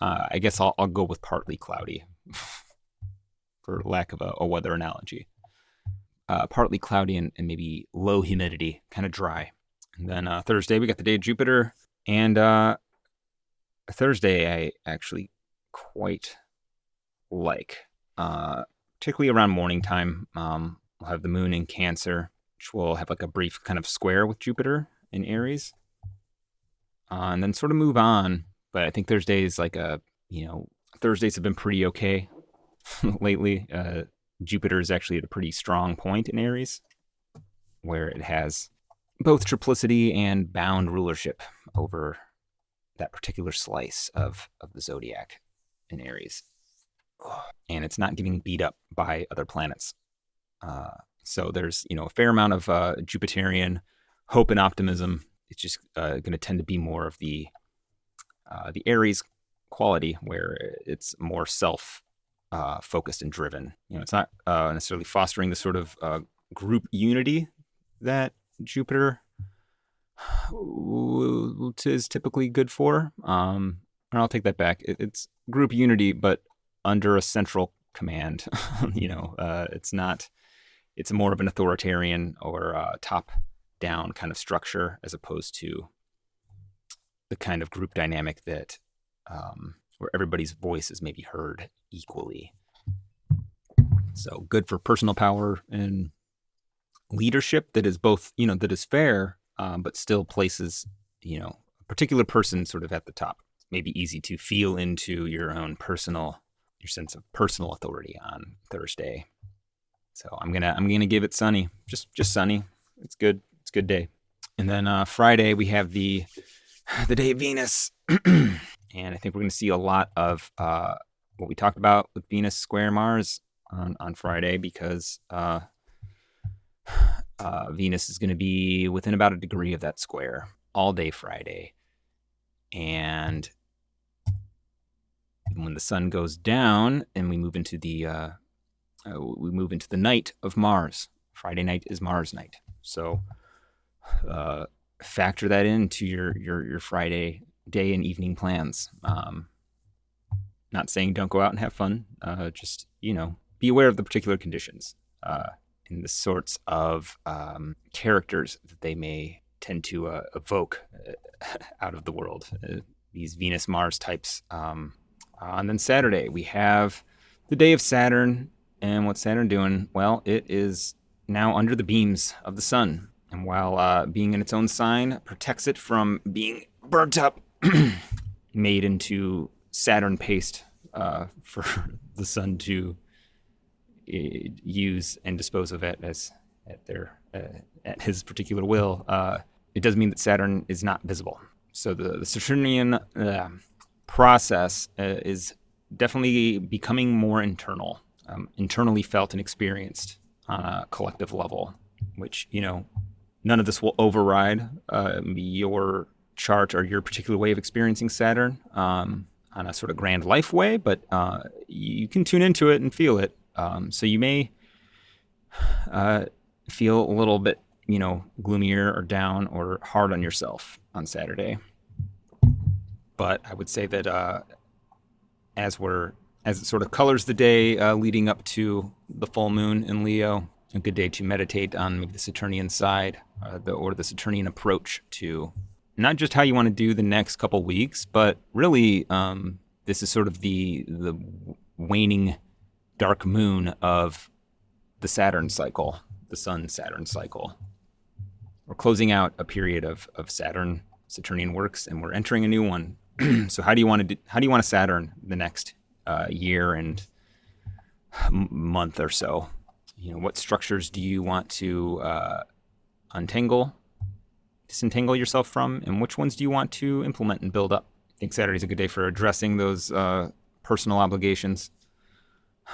Uh, I guess I'll, I'll go with partly cloudy, for lack of a, a weather analogy. Uh, partly cloudy and, and, maybe low humidity, kind of dry. And then uh, Thursday, we got the day of Jupiter. And uh, Thursday, I actually quite like, uh, particularly around morning time. Um, we'll have the moon in Cancer, which will have like a brief kind of square with Jupiter in Aries. Uh, and then sort of move on but I think Thursdays like a you know Thursdays have been pretty okay lately. Jupiter is actually at a pretty strong point in Aries, where it has both triplicity and bound rulership over that particular slice of of the zodiac in Aries, and it's not getting beat up by other planets. Uh, so there's you know a fair amount of uh, Jupiterian hope and optimism. It's just uh, going to tend to be more of the uh, the Aries quality where it's more self uh, focused and driven. You know, it's not uh, necessarily fostering the sort of uh, group unity that Jupiter is typically good for. Um, and I'll take that back. it's group unity, but under a central command. you know, uh, it's not. It's more of an authoritarian or uh, top down kind of structure as opposed to the kind of group dynamic that um, where everybody's voice is maybe heard equally. So good for personal power and leadership that is both, you know, that is fair, um, but still places, you know, a particular person sort of at the top. Maybe easy to feel into your own personal, your sense of personal authority on Thursday. So I'm gonna I'm gonna give it sunny, just just sunny. It's good. It's good day. And then uh, Friday we have the the day of Venus, and I think we're gonna see a lot of uh, what we talked about with Venus square Mars on on Friday because uh, uh, Venus is going to be within about a degree of that square all day Friday. And when the sun goes down and we move into the uh, uh, we move into the night of Mars. Friday night is Mars night. So uh, factor that into your your your Friday day and evening plans. Um, not saying don't go out and have fun. Uh, just you know, be aware of the particular conditions. Uh, in the sorts of um, characters that they may tend to uh, evoke uh, out of the world. Uh, these Venus Mars types. Um, and then Saturday, we have the day of Saturn. And what's Saturn doing? Well, it is now under the beams of the sun. And while uh, being in its own sign protects it from being burnt up, made into Saturn paste uh, for the sun to use and dispose of it as at their uh, at his particular will, uh, it does mean that Saturn is not visible. So the, the Saturnian uh, process uh, is definitely becoming more internal, um, internally felt and experienced on a collective level. Which you know, none of this will override uh, your chart or your particular way of experiencing Saturn. Um, on a sort of grand life way, but uh, you can tune into it and feel it um, so you may uh, feel a little bit, you know, gloomier or down or hard on yourself on Saturday. But I would say that uh, as we're as it sort of colors the day uh, leading up to the full moon in Leo, a good day to meditate on maybe the Saturnian side uh, the, or the Saturnian approach to not just how you want to do the next couple weeks, but really um, this is sort of the the waning dark moon of the Saturn cycle, the Sun Saturn cycle. We're closing out a period of, of Saturn, Saturnian works, and we're entering a new one. so how do you want to do, how do you want to Saturn the next uh, year and month or so? You know, what structures do you want to uh, untangle, disentangle yourself from, and which ones do you want to implement and build up? I think Saturday's a good day for addressing those uh, personal obligations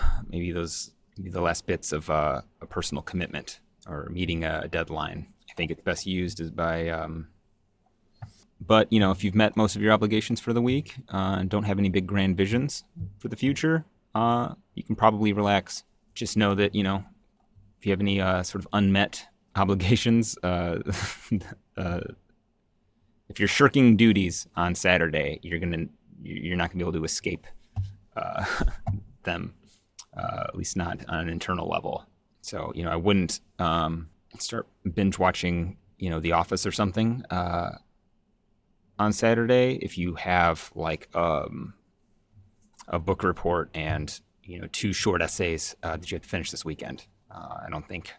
maybe those maybe the last bits of uh, a personal commitment or meeting a deadline. I think it's best used is by. Um, but you know, if you've met most of your obligations for the week uh, and don't have any big grand visions for the future, uh, you can probably relax. Just know that you know if you have any uh, sort of unmet obligations, uh, uh, if you're shirking duties on Saturday, you're gonna you're not gonna be able to escape uh, them uh, at least not on an internal level. So, you know, I wouldn't um, start binge watching, you know, The Office or something uh, on Saturday if you have like um, a book report and, you know, two short essays uh, that you have to finish this weekend. I don't think.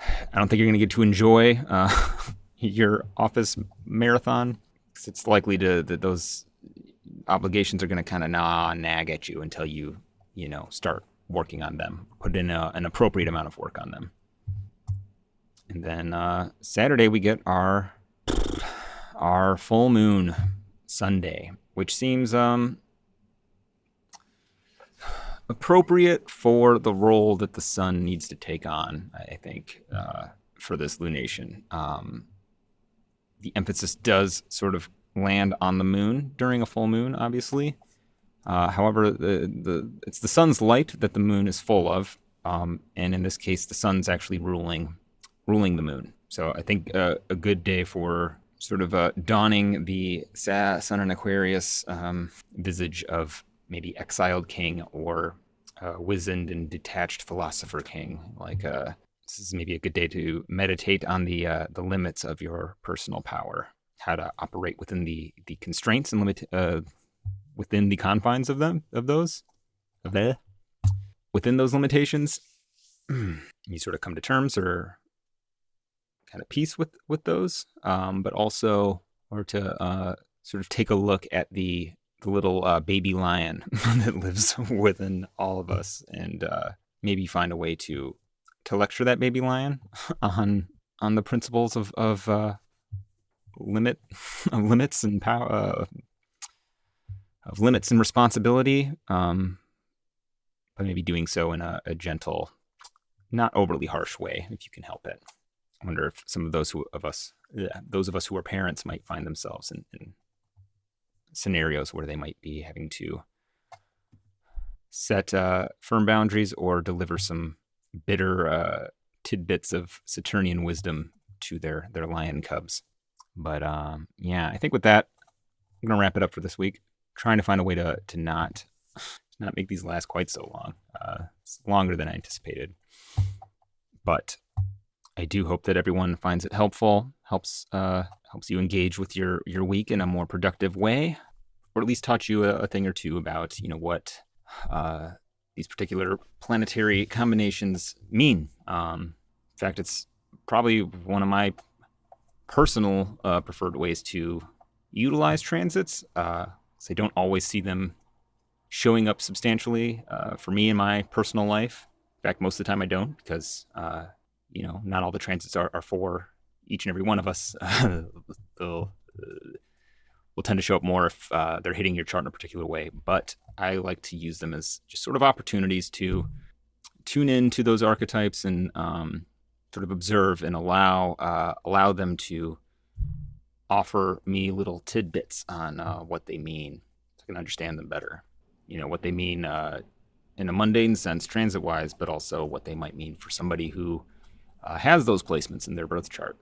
I don't think you're going to get to enjoy uh, your office marathon because it's likely to that those obligations are going to kind of gnaw nag at you until you you know, start working on them, put in a, an appropriate amount of work on them. And then uh, Saturday we get our our full moon Sunday, which seems um, appropriate for the role that the sun needs to take on. I think uh, for this lunation, um, the emphasis does sort of land on the moon during a full moon, obviously. Uh, however, the, the, it's the sun's light that the moon is full of, um, and in this case, the sun's actually ruling ruling the moon. So I think uh, a good day for sort of uh, donning the sun and Aquarius um, visage of maybe exiled king or wizened and detached philosopher king. Like uh, this is maybe a good day to meditate on the uh, the limits of your personal power, how to operate within the the constraints and limit uh, within the confines of them of those of there within those limitations, you sort of come to terms or kind of peace with with those, um, but also or to uh, sort of take a look at the the little uh, baby lion that lives within all of us, and uh, maybe find a way to to lecture that baby lion on on the principles of of uh, limit of limits and power uh, of limits and responsibility, um, but maybe doing so in a, a, gentle, not overly harsh way, if you can help it. I wonder if some of those who, of us, yeah, those of us who are parents, might find themselves in, in scenarios where they might be having to set uh, firm boundaries or deliver some bitter uh, tidbits of Saturnian wisdom to their their lion cubs. But um, yeah, I think with that, I'm gonna wrap it up for this week. Trying to find a way to to not not make these last quite so long. Uh, it's longer than I anticipated, but I do hope that everyone finds it helpful, helps uh, helps you engage with your your week in a more productive way, or at least taught you a, a thing or two about you know what uh, these particular planetary combinations mean. Um, in fact, it's probably one of my personal uh, preferred ways to utilize transits. Uh, I don't always see them showing up substantially uh, for me in my personal life. In fact, most of the time I don't because, uh, you know, not all the transits are, are, for each and every one of us. They'll uh, will tend to show up more if uh, they're hitting your chart in a particular way. But I like to use them as just sort of opportunities to tune in to those archetypes and um, sort of observe and allow uh, allow them to offer me little tidbits on uh, what they mean so I can understand them better. You know what they mean uh, in a mundane sense, transit wise, but also what they might mean for somebody who uh, has those placements in their birth chart.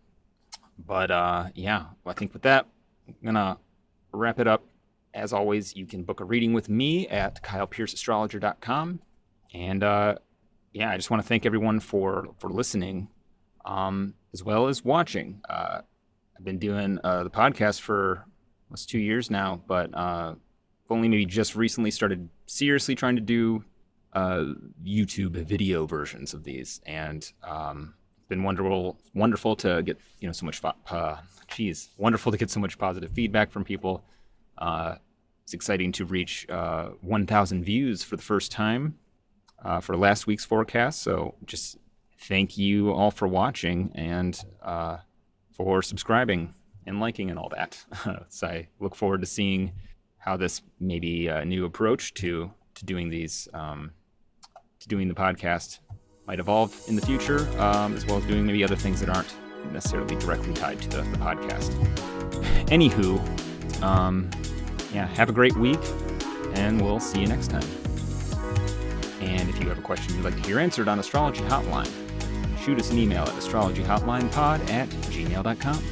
But uh, yeah, I think with that, I'm gonna wrap it up. As always, you can book a reading with me at kylepierceastrologer.com. And uh, yeah, I just want to thank everyone for for listening, um, as well as watching. Uh, I've been doing uh, the podcast for almost two years now, but uh, only maybe just recently started seriously trying to do uh, YouTube video versions of these, and um, been wonderful, wonderful to get you know so much. Uh, wonderful to get so much positive feedback from people. Uh, it's exciting to reach uh, 1,000 views for the first time uh, for last week's forecast. So just thank you all for watching and uh, for subscribing and liking and all that. so I look forward to seeing how this maybe a new approach to to doing these um, to doing the podcast might evolve in the future, um, as well as doing maybe other things that aren't necessarily directly tied to the, the podcast. Anywho, um, yeah, have a great week, and we'll see you next time. And if you have a question you'd like to hear answered on Astrology Hotline, shoot us an email at astrologyhotlinepod at gmail.com.